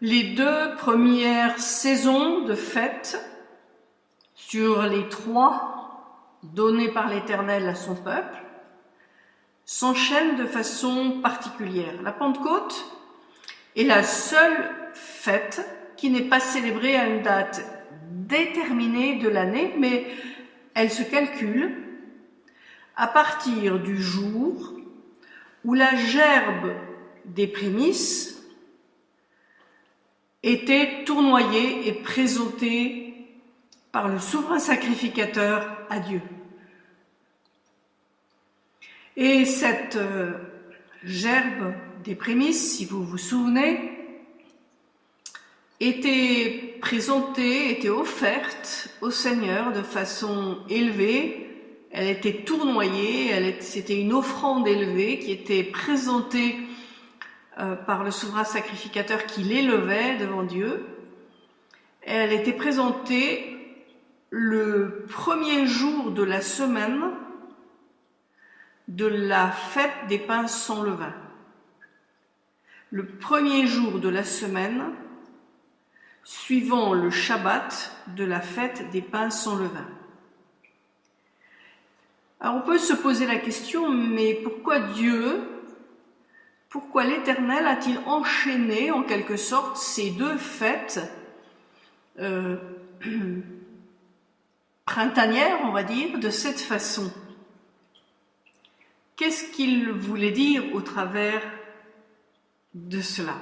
Les deux premières saisons de fête sur les trois données par l'Éternel à son peuple s'enchaînent de façon particulière. La Pentecôte est la seule fête qui n'est pas célébrée à une date déterminée de l'année, mais elle se calcule à partir du jour où la gerbe des prémices était tournoyée et présentée par le souverain sacrificateur à Dieu. Et cette euh, gerbe des prémices, si vous vous souvenez, était présentée, était offerte au Seigneur de façon élevée. Elle était tournoyée, c'était une offrande élevée qui était présentée euh, par le souverain sacrificateur qui l'élevait devant Dieu. Elle était présentée le premier jour de la semaine de la fête des pains sans levain. Le premier jour de la semaine suivant le Shabbat de la fête des pains sans levain. Alors on peut se poser la question, mais pourquoi Dieu, pourquoi l'Éternel a-t-il enchaîné en quelque sorte ces deux fêtes euh, printanières, on va dire, de cette façon? Qu'est-ce qu'il voulait dire au travers de cela?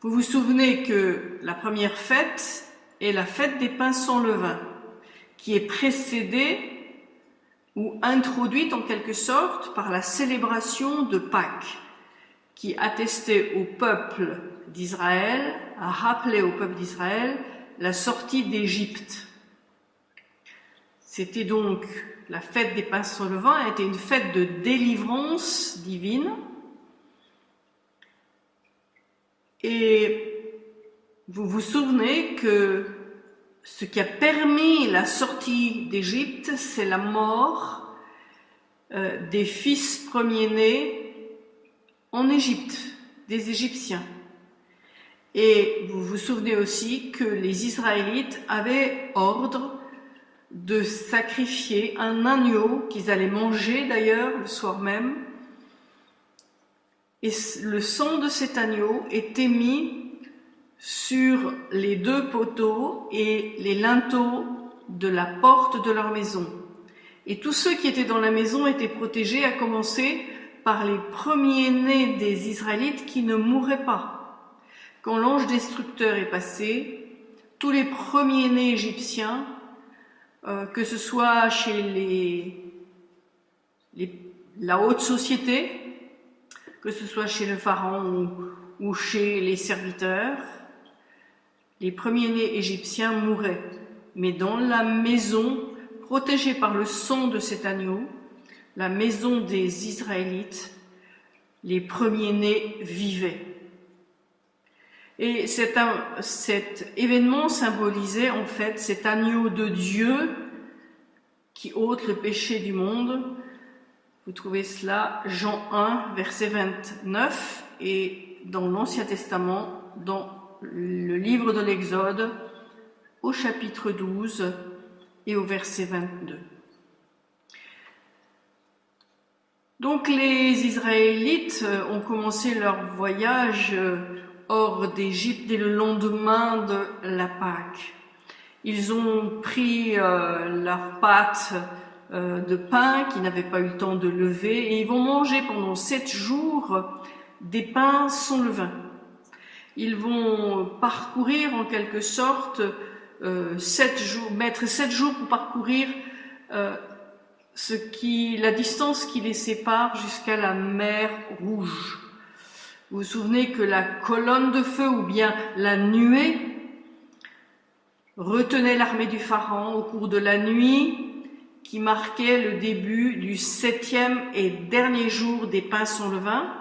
Vous vous souvenez que la première fête est la fête des pains sans levain, qui est précédée ou introduite en quelque sorte par la célébration de Pâques, qui attestait au peuple d'Israël, a rappelé au peuple d'Israël la sortie d'Égypte. C'était donc la fête des pains sans levain, était une fête de délivrance divine, Et vous vous souvenez que ce qui a permis la sortie d'Égypte, c'est la mort euh, des fils premiers-nés en Égypte, des Égyptiens. Et vous vous souvenez aussi que les Israélites avaient ordre de sacrifier un agneau qu'ils allaient manger d'ailleurs le soir même et le sang de cet agneau était mis sur les deux poteaux et les linteaux de la porte de leur maison. Et tous ceux qui étaient dans la maison étaient protégés, à commencer par les premiers-nés des Israélites qui ne mouraient pas. Quand l'ange destructeur est passé, tous les premiers-nés égyptiens, euh, que ce soit chez les, la haute société, que ce soit chez le pharaon ou, chez les serviteurs, les premiers-nés égyptiens mouraient, mais dans la maison, protégée par le sang de cet agneau, la maison des Israélites, les premiers-nés vivaient. Et cet, cet, événement symbolisait en fait cet agneau de Dieu qui ôte le péché du monde, vous trouvez cela Jean 1, verset 29 et dans l'Ancien Testament, dans le livre de l'Exode, au chapitre 12 et au verset 22. Donc les Israélites ont commencé leur voyage hors d'Égypte dès le lendemain de la Pâque. Ils ont pris euh, leurs pâtes euh, de pain qui n'avaient pas eu le temps de lever et ils vont manger pendant sept jours des pains sans levain. Ils vont parcourir en quelque sorte euh, sept jours, mettre sept jours pour parcourir euh, la distance qui les sépare jusqu'à la mer Rouge. Vous vous souvenez que la colonne de feu ou bien la nuée retenait l'armée du Pharaon au cours de la nuit qui marquait le début du septième et dernier jour des pains sans levain.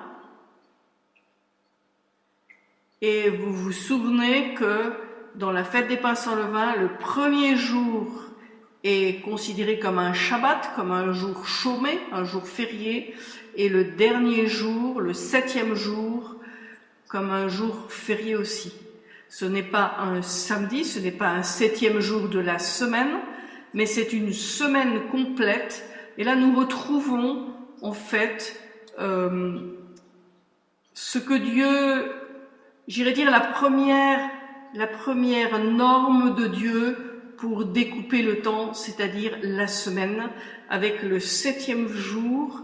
Et vous vous souvenez que dans la fête des pains sans levain, le premier jour est considéré comme un Shabbat, comme un jour chômé, un jour férié, et le dernier jour, le septième jour, comme un jour férié aussi. Ce n'est pas un samedi, ce n'est pas un septième jour de la semaine, mais c'est une semaine complète. Et là, nous retrouvons en fait euh, ce que Dieu, j'irais dire la première, la première norme de Dieu pour découper le temps, c'est-à-dire la semaine, avec le septième jour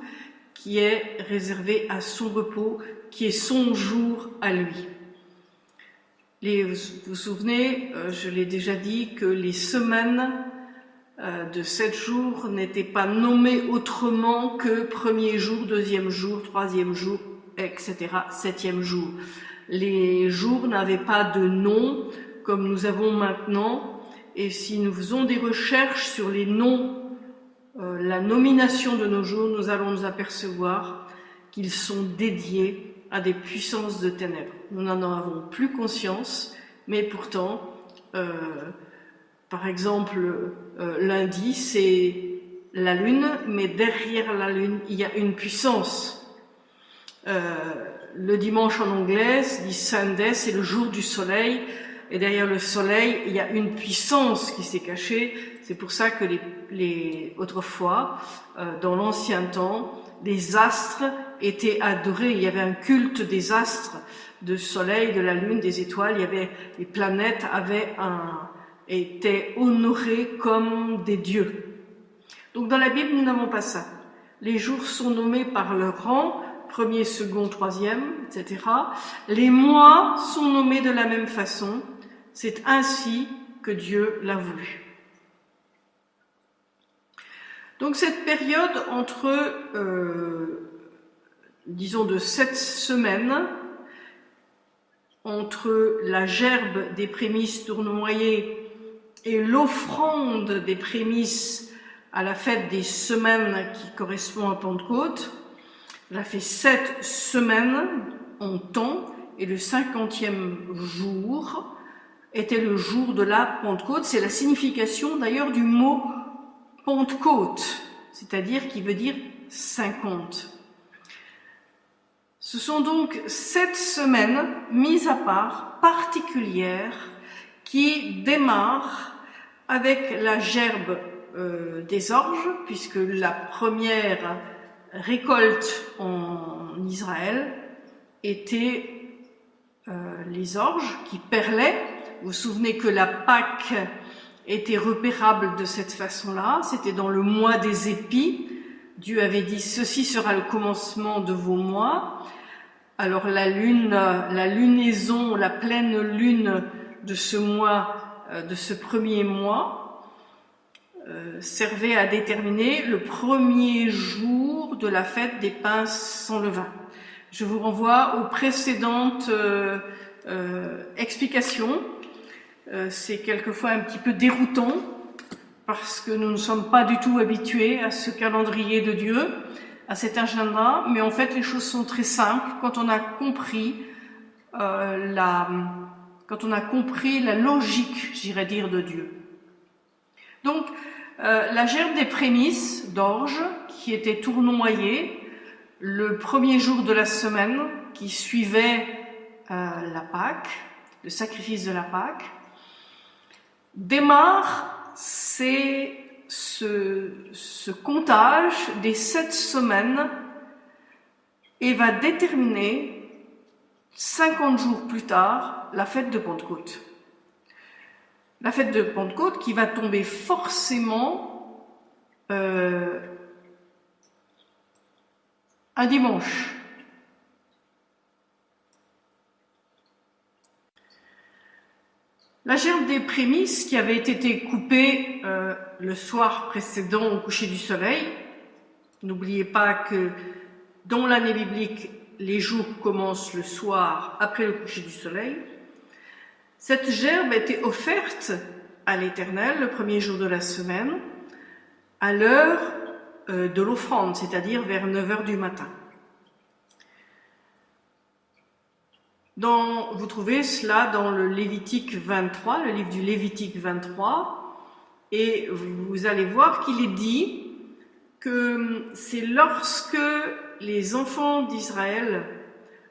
qui est réservé à son repos, qui est son jour à lui. Vous vous souvenez, euh, je l'ai déjà dit, que les semaines euh, de sept jours n'étaient pas nommées autrement que premier jour, deuxième jour, troisième jour, etc., septième jour. Les jours n'avaient pas de nom comme nous avons maintenant, et si nous faisons des recherches sur les noms, euh, la nomination de nos jours, nous allons nous apercevoir qu'ils sont dédiés à des puissances de ténèbres. Nous n'en avons plus conscience, mais pourtant, euh, par exemple, euh, lundi, c'est la lune, mais derrière la lune, il y a une puissance. Le dimanche en anglais, dit Sunday, c'est le jour du soleil, et derrière le soleil, il y a une puissance qui s'est cachée. C'est pour ça que les, les autrefois, euh, dans l'ancien temps, les astres étaient adorés. Il y avait un culte des astres, du soleil, de la lune, des étoiles. Il y avait les planètes avaient un, étaient honorées comme des dieux. Donc dans la Bible, nous n'avons pas ça. Les jours sont nommés par leur rang, premier, second, troisième, etc. Les mois sont nommés de la même façon. C'est ainsi que Dieu l'a voulu. Donc cette période entre euh, disons de sept semaines entre la gerbe des prémices tournoyées et l'offrande des prémices à la fête des semaines qui correspond à Pentecôte. Elle a fait sept semaines en temps et le cinquantième jour était le jour de la Pentecôte. C'est la signification d'ailleurs du mot Pentecôte, c'est-à-dire qui veut dire cinquante. Ce sont donc sept semaines mises à part, particulières, qui démarrent avec la gerbe euh, des orges, puisque la première récolte en Israël était euh, les orges qui perlaient. Vous vous souvenez que la Pâque était repérable de cette façon-là, c'était dans le mois des épis, Dieu avait dit, ceci sera le commencement de vos mois. Alors la lune, la lunaison, la pleine lune de ce mois, euh, de ce premier mois, euh, servait à déterminer le premier jour de la fête des pains sans levain. Je vous renvoie aux précédentes euh, explications. C'est quelquefois un petit peu déroutant parce que nous ne sommes pas du tout habitués à ce calendrier de Dieu, à cet agenda, mais en fait les choses sont très simples quand on a compris euh, la, quand on a compris la logique, j'irais dire, de Dieu. Donc, euh, la gerbe des prémices d'orge qui était tournoyée le premier jour de la semaine qui suivait euh, la Pâque, le sacrifice de la Pâque, démarre ce, comptage des sept semaines et va déterminer 50 jours plus tard la fête de Pentecôte. La fête de Pentecôte qui va tomber forcément euh, un dimanche. La gerbe des prémices qui avait été coupée euh, le soir précédent au coucher du soleil, n'oubliez pas que dans l'année biblique, les jours commencent le soir après le coucher du soleil, cette gerbe était offerte à l'Éternel le premier jour de la semaine, à l'heure euh, de l'offrande, c'est-à-dire vers 9 heures du matin. vous trouvez cela dans le Lévitique 23, le livre du Lévitique 23, et vous allez voir qu'il est dit que c'est lorsque les enfants d'Israël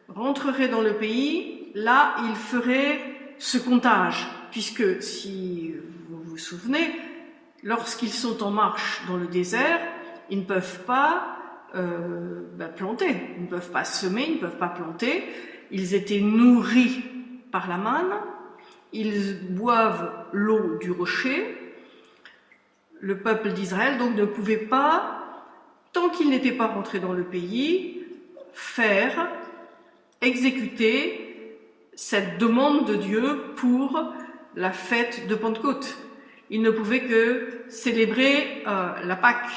rentreraient dans le pays, là, ils feraient ce comptage, puisque si vous vous souvenez, lorsqu'ils sont en marche dans le désert, ils ne peuvent pas euh, bah, planter, ils ne peuvent pas semer, ils ne peuvent pas planter. Ils étaient nourris par la manne, ils boivent l'eau du rocher. Le peuple d'Israël donc ne pouvait pas, tant qu'il n'était pas rentré dans le pays, faire, exécuter cette demande de Dieu pour la fête de Pentecôte. Il ne pouvait que célébrer euh, la Pâque.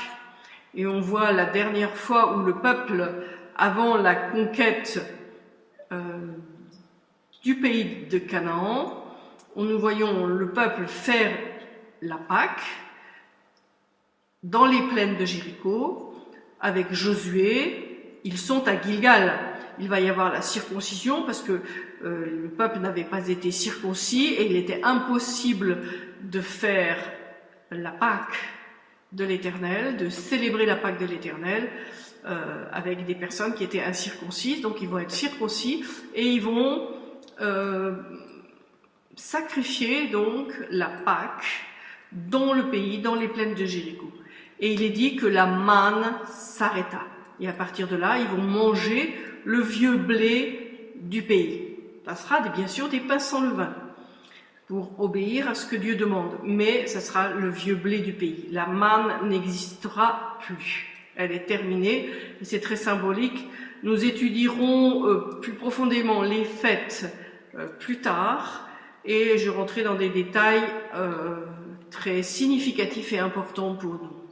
Et on voit la dernière fois où le peuple, avant la conquête euh, du pays de Canaan, où nous voyons le peuple faire la Pâque dans les plaines de Jéricho avec Josué. Ils sont à Gilgal. Il va y avoir la circoncision parce que euh, le peuple n'avait pas été circoncis et il était impossible de faire la Pâque de l'Éternel, de célébrer la Pâque de l'Éternel euh, avec des personnes qui étaient incirconcises. Donc ils vont être circoncis et ils vont euh, sacrifier donc la Pâque dans le pays, dans les plaines de Jéricho. Et il est dit que la manne s'arrêta. Et à partir de là, ils vont manger le vieux blé du pays. Ça sera bien sûr des pains sans levain pour obéir à ce que Dieu demande. Mais ça sera le vieux blé du pays. La manne n'existera plus. Elle est terminée c'est très symbolique. Nous étudierons euh, plus profondément les fêtes euh, plus tard et je rentrerai dans des détails euh, très significatifs et importants pour nous.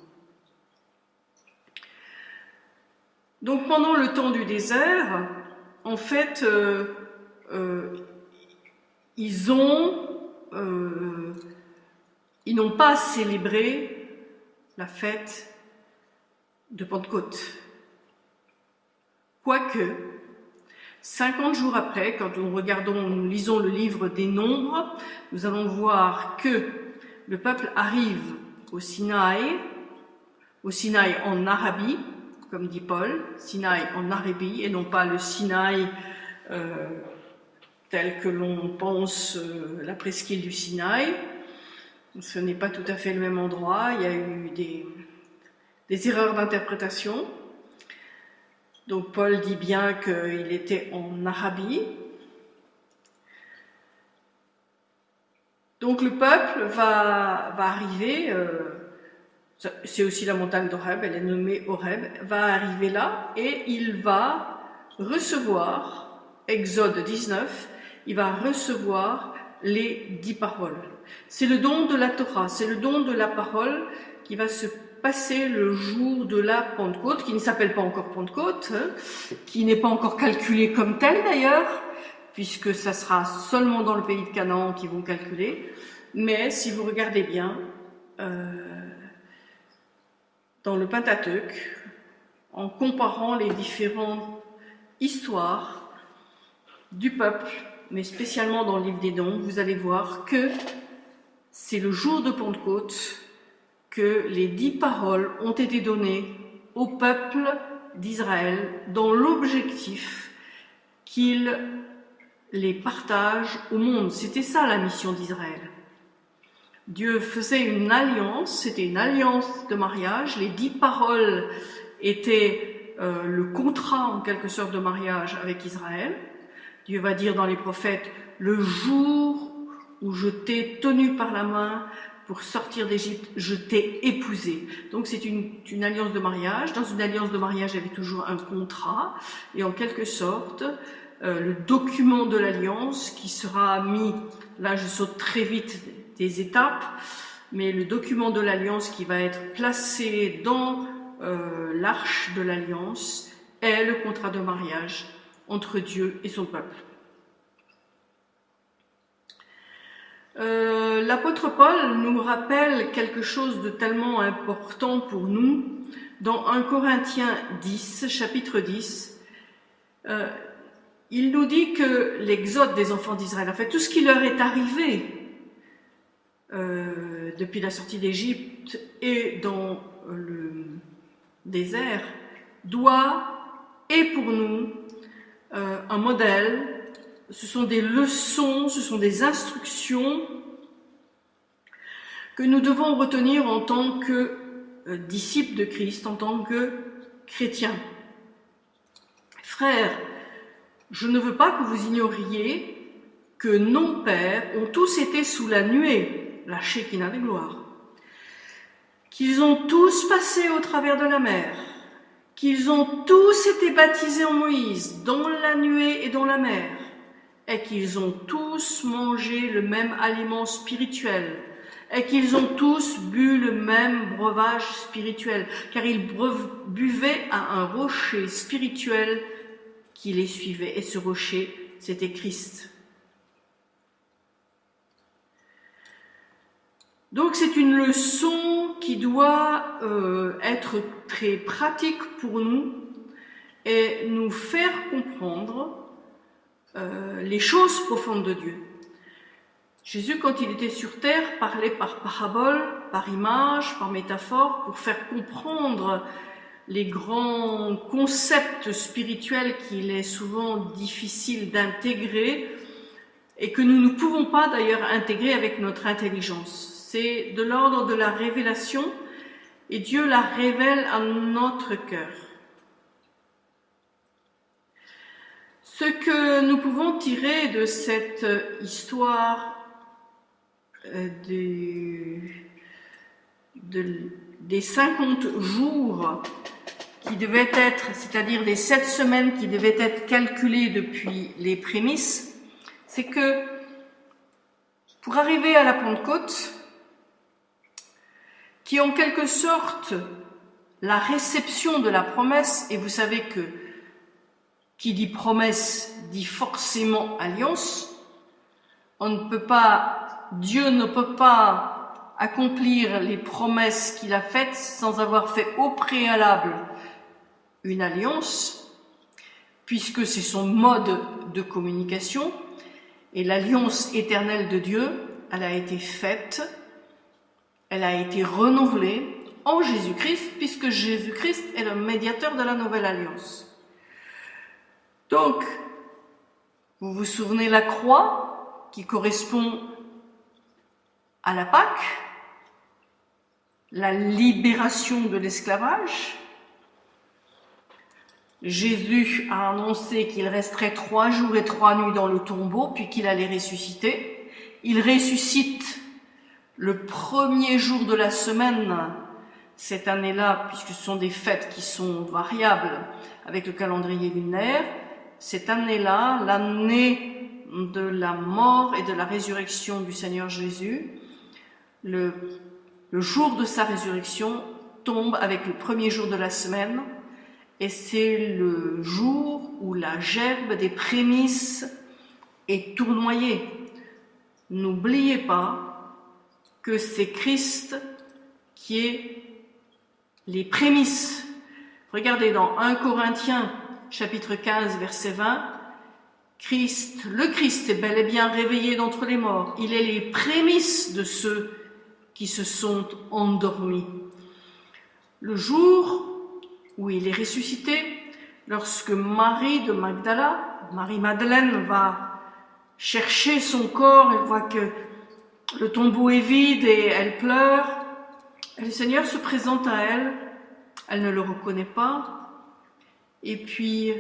Donc pendant le temps du désert, en fait, ils ont euh, ils n'ont pas célébré la fête de Pentecôte. Quoique, 50 jours après, quand nous regardons, nous lisons le livre des Nombres, nous allons voir que le peuple arrive au Sinaï, au Sinaï en Arabie, comme dit Paul, Sinaï en Arabie, et non pas le Sinaï euh, tel que l'on pense euh, la presqu'île du Sinaï. Ce n'est pas tout à fait le même endroit, il y a eu des, erreurs d'interprétation. Donc Paul dit bien qu'il était en Arabie. Donc le peuple va, va arriver, euh, c'est aussi la montagne d'Oreb, elle est nommée Horeb, va arriver là et il va recevoir, Exode 19, il va recevoir les dix paroles. C'est le don de la Torah, c'est le don de la parole qui va se passer le jour de la Pentecôte, qui ne s'appelle pas encore Pentecôte, hein, qui n'est pas encore calculé comme tel d'ailleurs, puisque ça sera seulement dans le pays de Canaan qu'ils vont calculer. Mais si vous regardez bien, euh, dans le Pentateuque, en comparant les différentes histoires du peuple mais spécialement dans le livre des dons, vous allez voir que c'est le jour de Pentecôte que les dix paroles ont été données au peuple d'Israël dans l'objectif qu'il les partage au monde. C'était ça la mission d'Israël. Dieu faisait une alliance, c'était une alliance de mariage, les dix paroles étaient euh, le contrat en quelque sorte de mariage avec Israël, Dieu va dire dans les prophètes, le jour où je t'ai tenu par la main pour sortir d'Égypte, je t'ai épousé. Donc c'est une, alliance de mariage. Dans une alliance de mariage, il y avait toujours un contrat. Et en quelque sorte, euh, le document de l'alliance qui sera mis, là je saute très vite des étapes, mais le document de l'alliance qui va être placé dans euh, l'arche de l'alliance est le contrat de mariage entre Dieu et son peuple. Euh, l'apôtre Paul nous rappelle quelque chose de tellement important pour nous dans 1 Corinthiens 10, chapitre 10. Euh, il nous dit que l'exode des enfants d'Israël, en fait tout ce qui leur est arrivé euh, depuis la sortie d'Égypte et dans le désert, doit, et pour nous, euh, un modèle, ce sont des leçons, ce sont des instructions que nous devons retenir en tant que euh, disciples de Christ, en tant que chrétiens. Frères, je ne veux pas que vous ignoriez que nos pères ont tous été sous la nuée, la Shekinah de gloire, qu'ils ont tous passé au travers de la mer, qu'ils ont tous été baptisés en Moïse, dans la nuée et dans la mer, et qu'ils ont tous mangé le même aliment spirituel, et qu'ils ont tous bu le même breuvage spirituel, car ils buvaient à un rocher spirituel qui les suivait, et ce rocher, c'était Christ. Donc c'est une leçon qui doit euh, être très pratique pour nous et nous faire comprendre euh, les choses profondes de Dieu. Jésus, quand il était sur terre, parlait par parabole, par image, par métaphore, pour faire comprendre les grands concepts spirituels qu'il est souvent difficile d'intégrer et que nous ne pouvons pas d'ailleurs intégrer avec notre intelligence. C'est de l'ordre de la révélation et Dieu la révèle à notre cœur. Ce que nous pouvons tirer de cette histoire euh, des, des 50 jours qui devaient être, c'est-à-dire des 7 semaines qui devaient être calculées depuis les prémices, c'est que pour arriver à la Pentecôte, qui est en quelque sorte la réception de la promesse, et vous savez que qui dit promesse dit forcément alliance, on ne peut pas, Dieu ne peut pas accomplir les promesses qu'il a faites sans avoir fait au préalable une alliance, puisque c'est son mode de communication, et l'alliance éternelle de Dieu, elle a été faite elle a été renouvelée en Jésus-Christ, puisque Jésus-Christ est le médiateur de la nouvelle alliance. Donc, vous vous souvenez la croix qui correspond à la Pâque, la libération de l'esclavage? Jésus a annoncé qu'il resterait trois jours et trois nuits dans le tombeau, puis qu'il allait ressusciter. Il ressuscite le premier jour de la semaine, cette année-là, puisque ce sont des fêtes qui sont variables avec le calendrier lunaire, cette année-là, l'année de la mort et de la résurrection du Seigneur Jésus, le, jour de sa résurrection tombe avec le premier jour de la semaine, et c'est le jour où la gerbe des prémices est tournoyée. N'oubliez pas que c'est Christ qui est les prémices. Regardez dans 1 Corinthiens chapitre 15 verset 20, Christ, le Christ est bel et bien réveillé d'entre les morts. Il est les prémices de ceux qui se sont endormis. Le jour où il est ressuscité, lorsque Marie de Magdala, Marie-Madeleine va chercher son corps, elle voit que le tombeau est vide et elle pleure. le Seigneur se présente à elle. Elle ne le reconnaît pas. Et puis,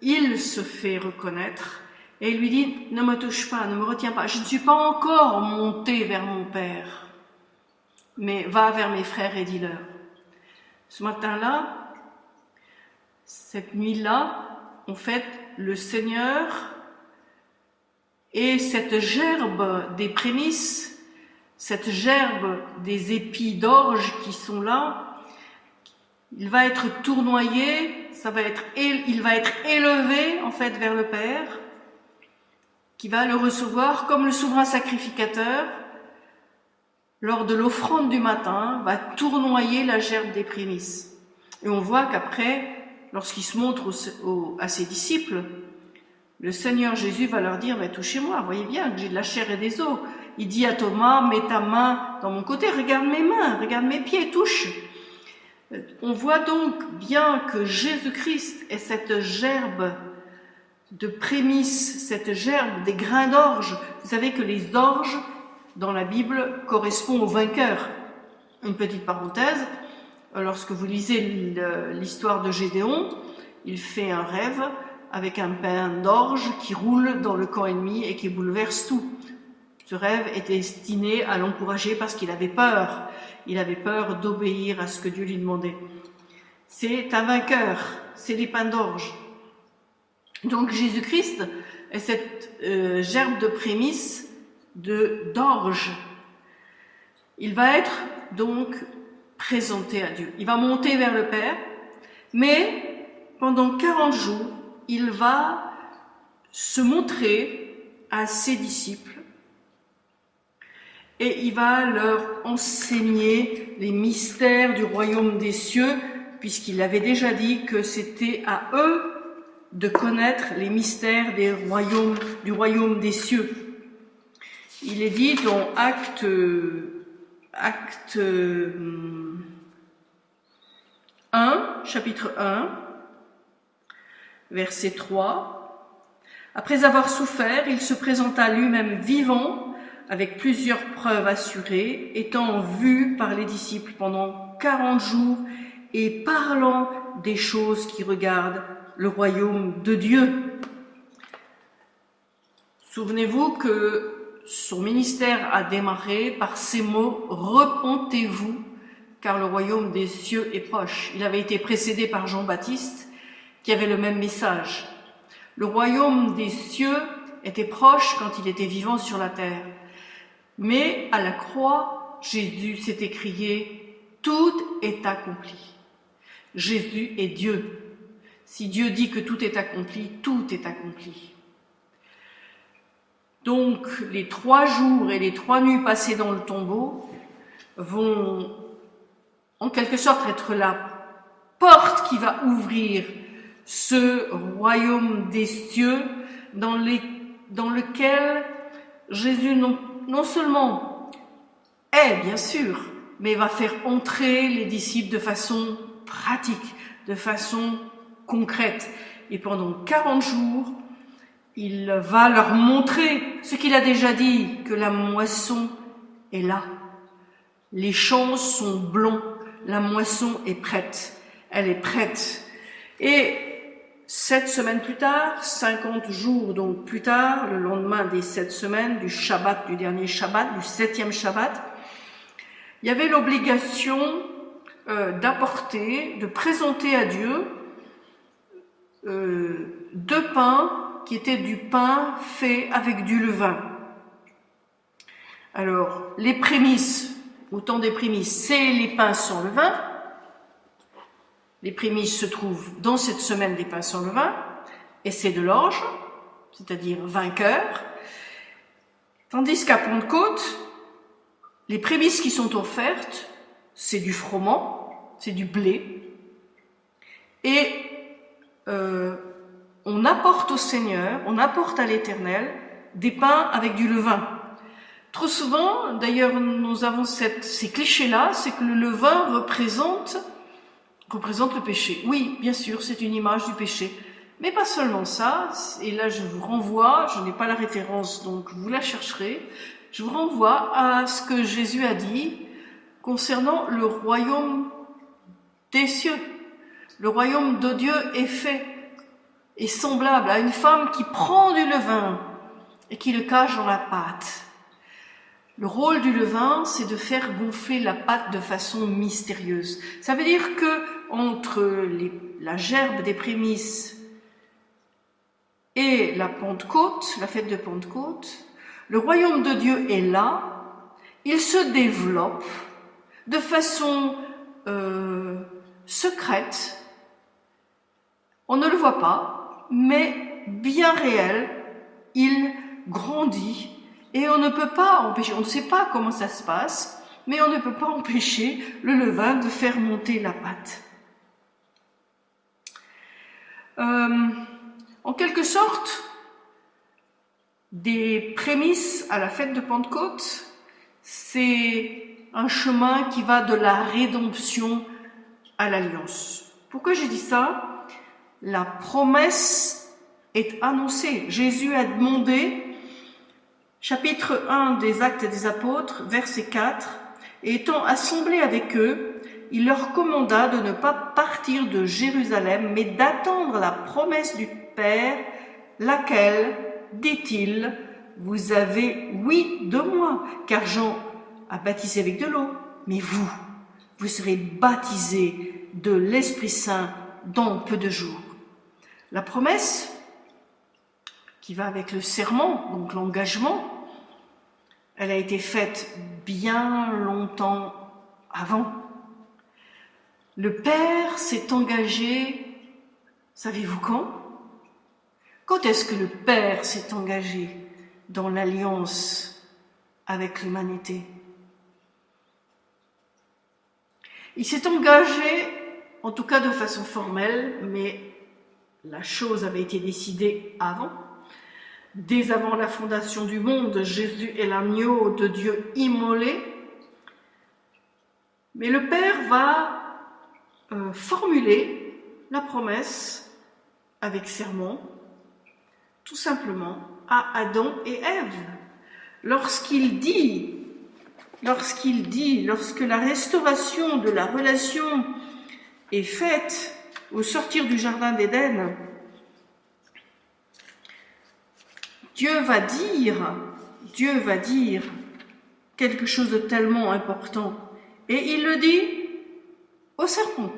il se fait reconnaître. Et il lui dit, ne me touche pas, ne me retiens pas. Je ne suis pas encore monté vers mon Père. Mais va vers mes frères et dis-leur. Ce matin-là, cette nuit-là, en fait, le Seigneur et cette gerbe des prémices, cette gerbe des épis d'orge qui sont là, il va être tournoyé, ça va être, il va être élevé en fait vers le Père, qui va le recevoir comme le souverain sacrificateur, lors de l'offrande du matin, va tournoyer la gerbe des prémices. Et on voit qu'après, lorsqu'il se montre à ses disciples, le Seigneur Jésus va leur dire, touchez-moi, voyez bien que j'ai de la chair et des os. Il dit à Thomas, mets ta main dans mon côté, regarde mes mains, regarde mes pieds, touche. On voit donc bien que Jésus-Christ est cette gerbe de prémices, cette gerbe des grains d'orge. Vous savez que les orges, dans la Bible, correspondent aux vainqueurs. Une petite parenthèse, lorsque vous lisez l'histoire de Gédéon, il fait un rêve avec un pain d'orge qui roule dans le camp ennemi et qui bouleverse tout. Ce rêve était destiné à l'encourager parce qu'il avait peur. Il avait peur d'obéir à ce que Dieu lui demandait. C'est un vainqueur, c'est les pains d'orge. Donc Jésus-Christ est cette euh, gerbe de prémisse de d'orge. Il va être donc présenté à Dieu. Il va monter vers le Père, mais pendant 40 jours, il va se montrer à ses disciples et il va leur enseigner les mystères du royaume des cieux, puisqu'il avait déjà dit que c'était à eux de connaître les mystères du royaume des cieux. Il est dit dans Acte, acte 1, chapitre 1, verset 3. Après avoir souffert, il se présenta lui-même vivant, avec plusieurs preuves assurées, étant vu par les disciples pendant quarante jours et parlant des choses qui regardent le royaume de Dieu. Souvenez-vous que son ministère a démarré par ces mots « Repentez-vous, car le royaume des cieux est proche ». Il avait été précédé par Jean-Baptiste, qui avait le même message. Le royaume des cieux était proche quand il était vivant sur la terre. Mais à la croix, Jésus s'est écrié « Tout est accompli ». Jésus est Dieu. Si Dieu dit que tout est accompli, tout est accompli. Donc les trois jours et les trois nuits passées dans le tombeau vont en quelque sorte être la porte qui va ouvrir ce royaume des cieux dans, lequel Jésus non, non seulement est, bien sûr, mais va faire entrer les disciples de façon pratique, de façon concrète. Et pendant 40 jours, il va leur montrer ce qu'il a déjà dit, que la moisson est là. Les champs sont blonds, la moisson est prête, elle est prête. Et sept semaines plus tard, 50 jours donc plus tard, le lendemain des sept semaines, du Shabbat, du dernier Shabbat, du septième Shabbat, il y avait l'obligation euh, d'apporter, de présenter à Dieu euh, deux pains qui étaient du pain fait avec du levain. Alors, les prémices, autant des prémices, c'est les pains sans levain, les prémices se trouvent dans cette semaine des pains sans levain, et c'est de l'orge, c'est-à-dire vainqueur. Tandis qu'à Pentecôte, les prémices qui sont offertes, c'est du froment, c'est du blé, et euh, on apporte au Seigneur, on apporte à l'Éternel des pains avec du levain. Trop souvent, d'ailleurs, nous avons ces clichés-là, c'est que le levain représente représente le péché. Oui, bien sûr, c'est une image du péché. Mais pas seulement ça, et là je vous renvoie, je n'ai pas la référence, donc vous la chercherez, je vous renvoie à ce que Jésus a dit concernant le royaume des cieux. Le royaume de Dieu est fait, est semblable à une femme qui prend du levain et qui le cache dans la pâte. Le rôle du levain, c'est de faire gonfler la pâte de façon mystérieuse. Ça veut dire que entre la gerbe des prémices et la Pentecôte, la fête de Pentecôte, le royaume de Dieu est là, il se développe de façon euh, secrète, on ne le voit pas, mais bien réel, il grandit et on ne peut pas empêcher, on ne sait pas comment ça se passe, mais on ne peut pas empêcher le levain de faire monter la pâte. Euh, en quelque sorte, des prémices à la fête de Pentecôte, c'est un chemin qui va de la rédemption à l'alliance. Pourquoi j'ai dit ça? La promesse est annoncée. Jésus a demandé, chapitre 1 des Actes des Apôtres, verset 4, et étant assemblé avec eux, il leur commanda de ne pas partir de Jérusalem, mais d'attendre la promesse du Père, laquelle, dit-il, vous avez oui de moi, car Jean a baptisé avec de l'eau, mais vous, vous serez baptisés de l'Esprit Saint dans peu de jours. La promesse, qui va avec le serment, donc l'engagement, elle a été faite bien longtemps avant. Le Père s'est engagé, savez-vous quand? Quand est-ce que le Père s'est engagé dans l'alliance avec l'humanité? Il s'est engagé, en tout cas de façon formelle, mais la chose avait été décidée avant. Dès avant la fondation du monde, Jésus est l'agneau de Dieu immolé. Mais le Père va euh, formuler la promesse avec serment, tout simplement, à Adam et Ève. Lorsqu'il dit lorsqu'il dit, lorsque la restauration de la relation est faite au sortir du Jardin d'Éden, Dieu va dire, Dieu va dire quelque chose de tellement important. Et il le dit serpent.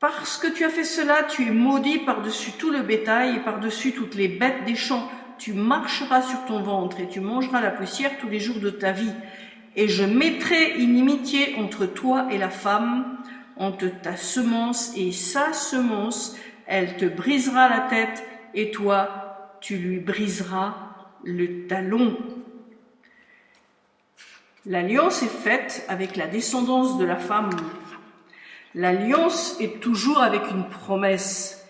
Parce que tu as fait cela, tu es maudit par-dessus tout le bétail et par-dessus toutes les bêtes des champs tu marcheras sur ton ventre et tu mangeras la poussière tous les jours de ta vie. Et je mettrai inimitié entre toi et la femme, entre ta semence et sa semence. Elle te brisera la tête et toi, tu lui briseras le talon. L'alliance est faite avec la descendance de la femme. L'alliance est toujours avec une promesse.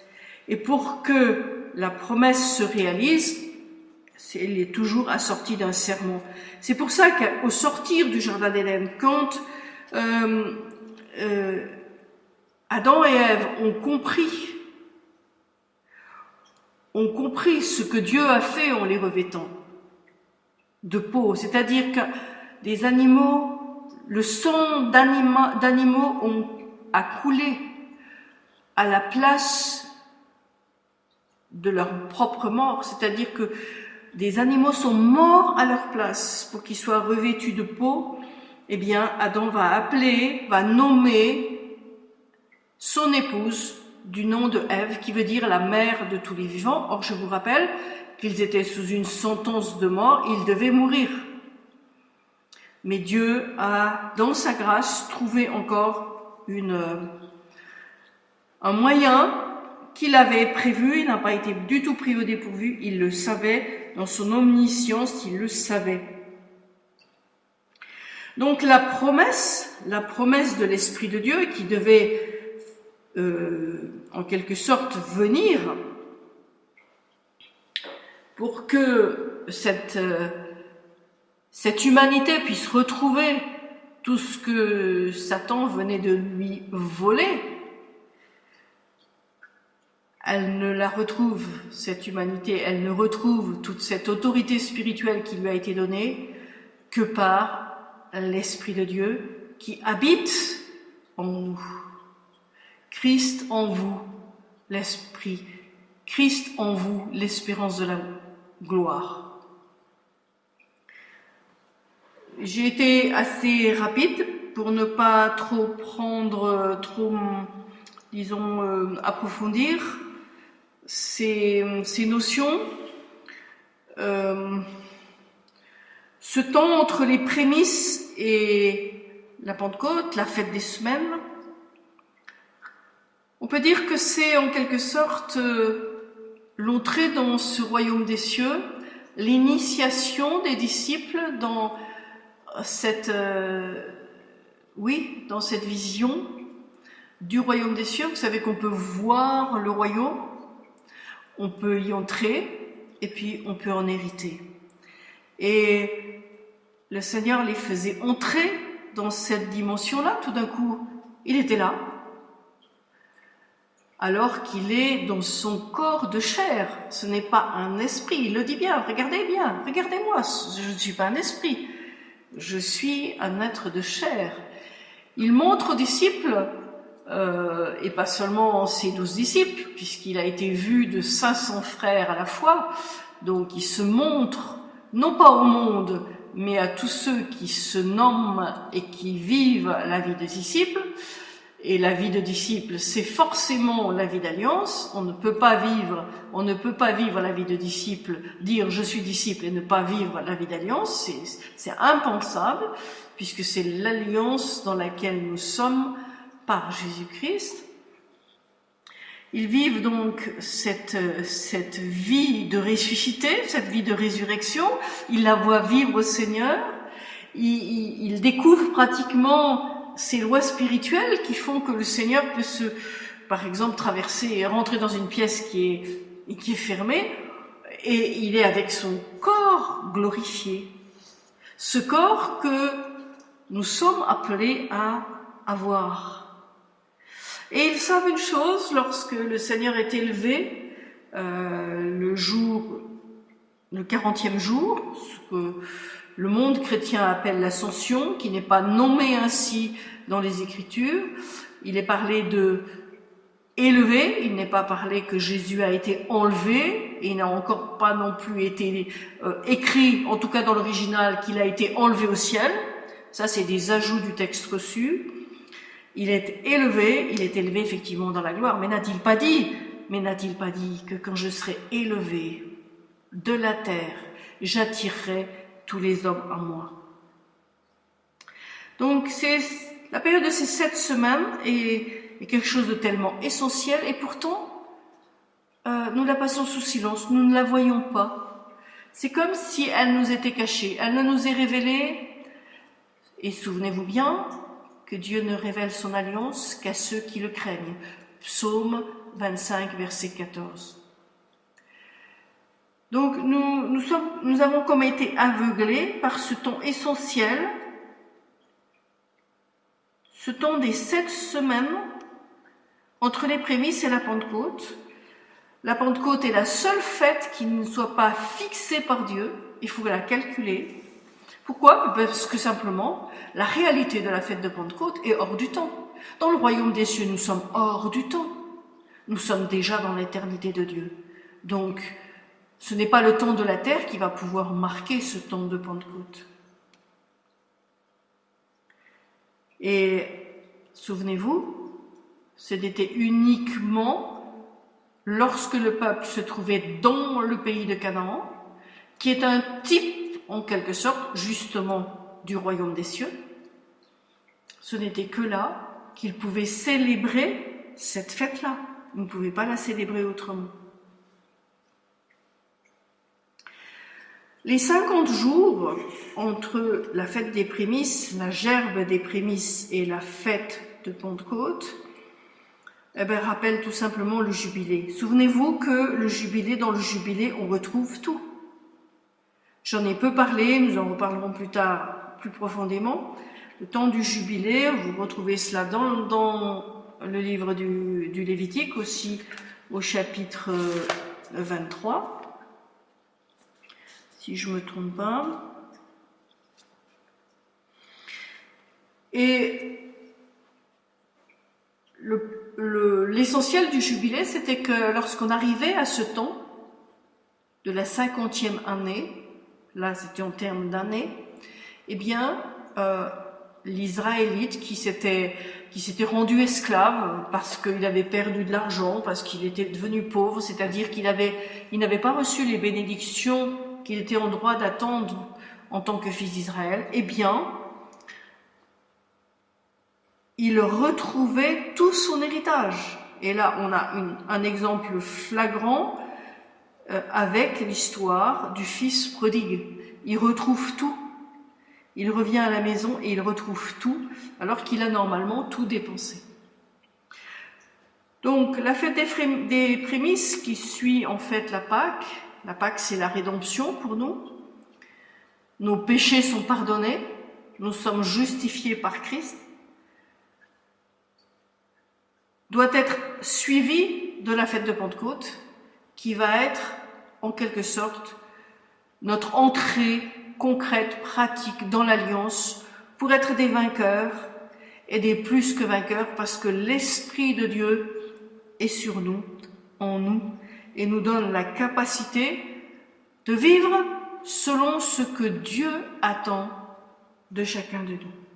Et pour que la promesse se réalise, elle est toujours assortie d'un serment. C'est pour ça qu'au sortir du Jardin d'Éden, quand euh, euh, Adam et Ève ont compris, ont compris ce que Dieu a fait en les revêtant de peau, c'est-à-dire que des animaux, le sang d'animaux a coulé à la place de leur propre mort, c'est-à-dire que des animaux sont morts à leur place pour qu'ils soient revêtus de peau, eh bien, Adam va appeler, va nommer son épouse du nom de Ève, qui veut dire la mère de tous les vivants. Or, je vous rappelle qu'ils étaient sous une sentence de mort, ils devaient mourir. Mais Dieu a, dans sa grâce, trouvé encore une, un moyen qu'il avait prévu, il n'a pas été du tout pris au dépourvu, il le savait, dans son omniscience, il le savait. Donc la promesse, la promesse de l'Esprit de Dieu qui devait euh, en quelque sorte venir pour que cette, euh, cette humanité puisse retrouver tout ce que Satan venait de lui voler, elle ne la retrouve, cette humanité, elle ne retrouve toute cette autorité spirituelle qui lui a été donnée que par l'Esprit de Dieu qui habite en nous. Christ en vous, l'Esprit. Christ en vous, l'espérance de la gloire. J'ai été assez rapide pour ne pas trop prendre, trop, disons, euh, approfondir ces, notions, euh, ce temps entre les prémices et la Pentecôte, la fête des semaines, on peut dire que c'est en quelque sorte euh, l'entrée dans ce royaume des cieux, l'initiation des disciples dans cette, euh, oui, dans cette vision du royaume des cieux. Vous savez qu'on peut voir le royaume on peut y entrer et puis on peut en hériter. Et le Seigneur les faisait entrer dans cette dimension-là, tout d'un coup, il était là. alors qu'il est dans son corps de chair. Ce n'est pas un esprit. Il le dit bien, regardez bien, regardez-moi, je ne suis pas un esprit. Je suis un être de chair. Il montre aux disciples, euh, et pas seulement ses douze disciples, puisqu'il a été vu de 500 frères à la fois, donc il se montre, non pas au monde, mais à tous ceux qui se nomment et qui vivent la vie de disciples, et la vie de disciple, c'est forcément la vie d'alliance. On ne peut pas vivre, on ne peut pas vivre la vie de disciple, dire je suis disciple et ne pas vivre la vie d'alliance. C'est impensable puisque c'est l'alliance dans laquelle nous sommes par Jésus-Christ. Ils vivent donc cette, cette vie de ressuscité, cette vie de résurrection. Ils la voient vivre au Seigneur. Ils, ils découvrent pratiquement ces lois spirituelles qui font que le Seigneur peut se, par exemple, traverser et rentrer dans une pièce qui est, qui est fermée, et il est avec son corps glorifié. Ce corps que nous sommes appelés à avoir. Et ils savent une chose, lorsque le Seigneur est élevé, euh, le jour, le quarantième jour, ce que le monde chrétien appelle l'ascension, qui n'est pas nommé ainsi dans les Écritures. Il est parlé de élevé, il n'est pas parlé que Jésus a été enlevé, et il n'a encore pas non plus été euh, écrit, en tout cas dans l'original, qu'il a été enlevé au ciel. Ça, c'est des ajouts du texte reçu. Il est élevé, il est élevé effectivement dans la gloire, mais n'a-t-il pas dit, mais n'a-t-il pas dit que quand je serai élevé de la terre, j'attirerai tous les hommes à moi. Donc c'est la période de ces sept semaines est, quelque chose de tellement essentiel et pourtant euh, nous la passons sous silence, nous ne la voyons pas. C'est comme si elle nous était cachée, elle ne nous est révélée. Et souvenez-vous bien que Dieu ne révèle son alliance qu'à ceux qui le craignent. Psaume 25, verset 14. Donc nous, nous, avons comme été aveuglés par ce temps essentiel, ce temps des sept semaines entre les prémices et la Pentecôte. La Pentecôte est la seule fête qui ne soit pas fixée par Dieu, il faut la calculer. Pourquoi? Parce que simplement, la réalité de la fête de Pentecôte est hors du temps. Dans le royaume des cieux, nous sommes hors du temps. Nous sommes déjà dans l'éternité de Dieu. Donc, ce n'est pas le temps de la terre qui va pouvoir marquer ce temps de Pentecôte. Et souvenez-vous, c'était uniquement lorsque le peuple se trouvait dans le pays de Canaan, qui est un type, en quelque sorte, justement, du royaume des cieux. Ce n'était que là qu'il pouvait célébrer cette fête-là. Il ne pouvait pas la célébrer autrement. Les 50 jours entre la fête des prémices, la gerbe des prémices et la fête de Pentecôte, eh ben, rappellent tout simplement le jubilé. Souvenez-vous que le jubilé, dans le jubilé, on retrouve tout. J'en ai peu parlé, nous en reparlerons plus tard, plus profondément. Le temps du jubilé, vous retrouvez cela dans, le livre du, du Lévitique, aussi au chapitre 23 si je me trompe pas. Et l'essentiel du jubilé, c'était que lorsqu'on arrivait à ce temps de la cinquantième année, là c'était en termes d'année, eh bien, euh, l'Israélite qui s'était rendu esclave parce qu'il avait perdu de l'argent, parce qu'il était devenu pauvre, c'est-à-dire qu'il il n'avait pas reçu les bénédictions qu'il était en droit d'attendre en tant que fils d'Israël, eh bien, il retrouvait tout son héritage. Et là, on a un exemple flagrant euh, avec l'histoire du fils prodigue. Il retrouve tout. Il revient à la maison et il retrouve tout, alors qu'il a normalement tout dépensé. Donc, la fête des prémices qui suit en fait la Pâque, la Pâque, c'est la rédemption pour nous. Nos péchés sont pardonnés. Nous sommes justifiés par Christ. Doit être suivi de la fête de Pentecôte, qui va être en quelque sorte notre entrée concrète, pratique dans l'Alliance pour être des vainqueurs et des plus que vainqueurs parce que l'Esprit de Dieu est sur nous, en nous, et nous donne la capacité de vivre selon ce que Dieu attend de chacun de nous.